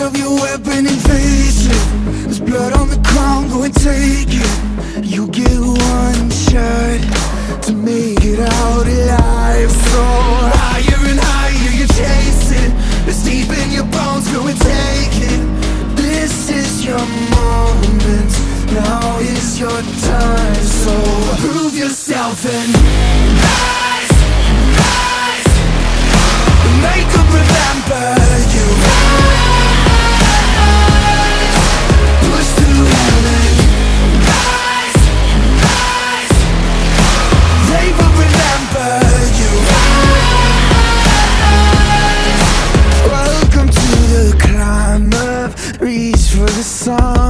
Up your weapon and There's blood on the ground, go and take it. You get one shot to make it out alive. So higher and higher you chase it It's deep in your bones, go and take it. This is your moment. Now is your time. So prove yourself and for the song.